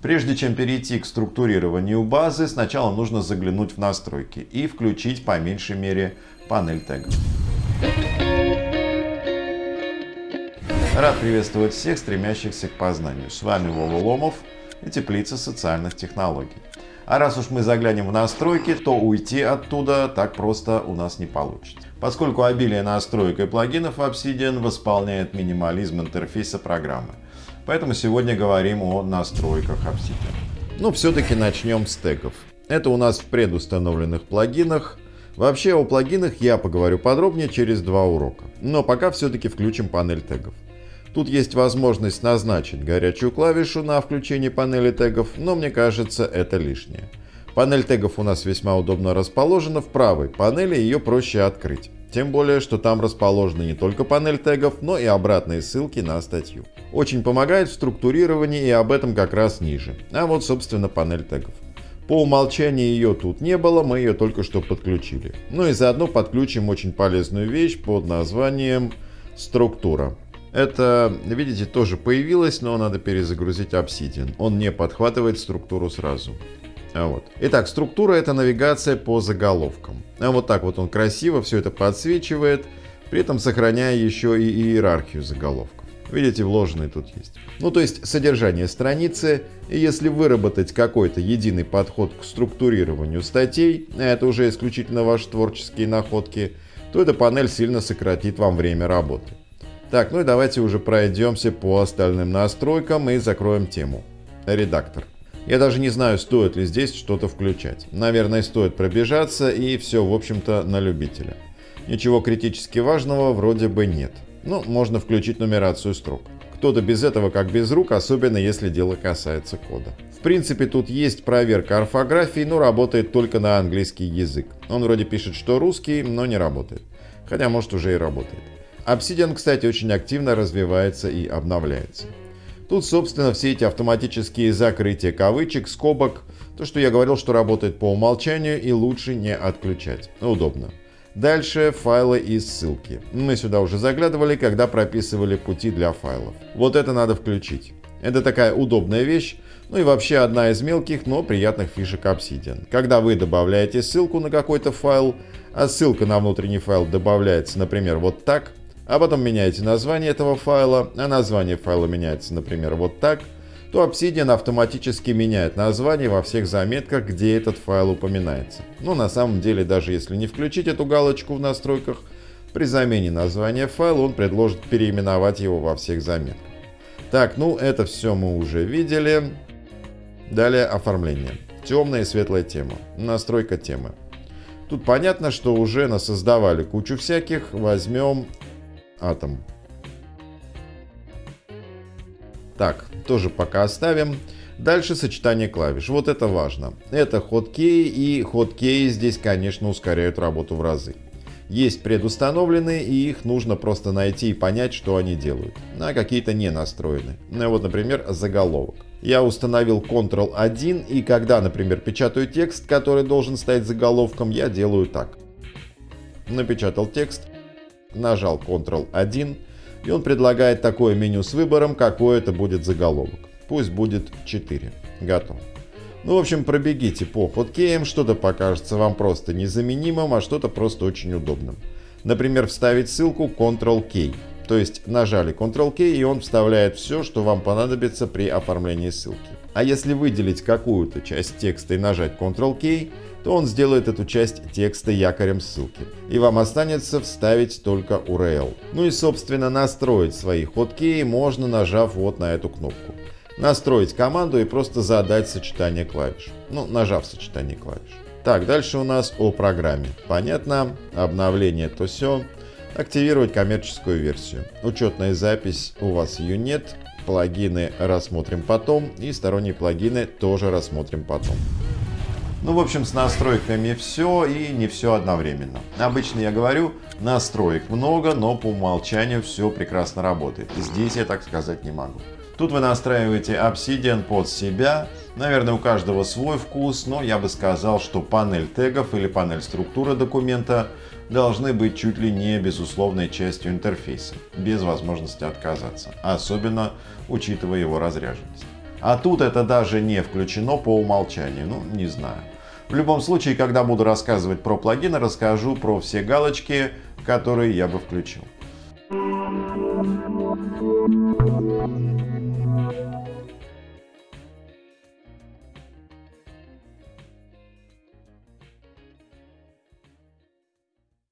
Прежде чем перейти к структурированию базы, сначала нужно заглянуть в настройки и включить по меньшей мере панель тегов. Рад приветствовать всех, стремящихся к познанию. С вами Вова Ломов и Теплица социальных технологий. А раз уж мы заглянем в настройки, то уйти оттуда так просто у нас не получится. Поскольку обилие настроек и плагинов в Obsidian восполняет минимализм интерфейса программы. Поэтому сегодня говорим о настройках Obsidian. Ну, все-таки начнем с тегов. Это у нас в предустановленных плагинах. Вообще о плагинах я поговорю подробнее через два урока. Но пока все-таки включим панель тегов. Тут есть возможность назначить горячую клавишу на включение панели тегов, но мне кажется это лишнее. Панель тегов у нас весьма удобно расположена в правой панели, ее проще открыть. Тем более, что там расположены не только панель тегов, но и обратные ссылки на статью. Очень помогает в структурировании и об этом как раз ниже. А вот собственно панель тегов. По умолчанию ее тут не было, мы ее только что подключили. Ну и заодно подключим очень полезную вещь под названием структура. Это, видите, тоже появилось, но надо перезагрузить Obsidian. Он не подхватывает структуру сразу. А вот. Итак, структура это навигация по заголовкам. А вот так вот он красиво все это подсвечивает, при этом сохраняя еще и иерархию заголовков. Видите, вложенные тут есть. Ну, то есть содержание страницы, и если выработать какой-то единый подход к структурированию статей, а это уже исключительно ваши творческие находки, то эта панель сильно сократит вам время работы. Так, ну и давайте уже пройдемся по остальным настройкам и закроем тему. Редактор. Я даже не знаю, стоит ли здесь что-то включать. Наверное, стоит пробежаться и все, в общем-то, на любителя. Ничего критически важного вроде бы нет. Ну, можно включить нумерацию строк. Кто-то без этого как без рук, особенно если дело касается кода. В принципе, тут есть проверка орфографии, но работает только на английский язык. Он вроде пишет, что русский, но не работает. Хотя, может, уже и работает. Obsidian, кстати, очень активно развивается и обновляется. Тут, собственно, все эти автоматические закрытия кавычек, скобок, то, что я говорил, что работает по умолчанию и лучше не отключать. Удобно. Дальше файлы и ссылки. Мы сюда уже заглядывали, когда прописывали пути для файлов. Вот это надо включить. Это такая удобная вещь, ну и вообще одна из мелких, но приятных фишек Obsidian. Когда вы добавляете ссылку на какой-то файл, а ссылка на внутренний файл добавляется, например, вот так, а потом меняете название этого файла, а название файла меняется, например, вот так, то Obsidian автоматически меняет название во всех заметках, где этот файл упоминается. Но на самом деле, даже если не включить эту галочку в настройках, при замене названия файла он предложит переименовать его во всех заметках. Так, ну это все мы уже видели. Далее оформление. Темная и светлая тема. Настройка темы. Тут понятно, что уже насоздавали кучу всяких. Возьмем атом. Так, тоже пока оставим. Дальше сочетание клавиш. Вот это важно. Это хоткей и хоткей здесь, конечно, ускоряют работу в разы. Есть предустановленные, и их нужно просто найти и понять, что они делают. А какие-то не настроены. Ну, вот, например, заголовок. Я установил Ctrl-1, и когда, например, печатаю текст, который должен стать заголовком, я делаю так. Напечатал текст, нажал Ctrl-1, и он предлагает такое меню с выбором, какой это будет заголовок. Пусть будет 4. Готов. Ну, в общем, пробегите по хоткеям, что-то покажется вам просто незаменимым, а что-то просто очень удобным. Например, вставить ссылку Ctrl-K. То есть нажали Ctrl-K, и он вставляет все, что вам понадобится при оформлении ссылки. А если выделить какую-то часть текста и нажать Ctrl-K, то он сделает эту часть текста якорем ссылки. И вам останется вставить только URL. Ну и собственно настроить свои хоткеи можно нажав вот на эту кнопку. Настроить команду и просто задать сочетание клавиш. Ну, нажав сочетание клавиш. Так, дальше у нас о программе. Понятно, обновление то все. Активировать коммерческую версию. Учетная запись у вас ее нет. Плагины рассмотрим потом. И сторонние плагины тоже рассмотрим потом. Ну, в общем, с настройками все и не все одновременно. Обычно я говорю, настроек много, но по умолчанию все прекрасно работает. Здесь я так сказать не могу. Тут вы настраиваете Obsidian под себя. Наверное, у каждого свой вкус, но я бы сказал, что панель тегов или панель структуры документа должны быть чуть ли не безусловной частью интерфейса, без возможности отказаться, особенно учитывая его разряженность. А тут это даже не включено по умолчанию, ну не знаю. В любом случае, когда буду рассказывать про плагины, расскажу про все галочки, которые я бы включил.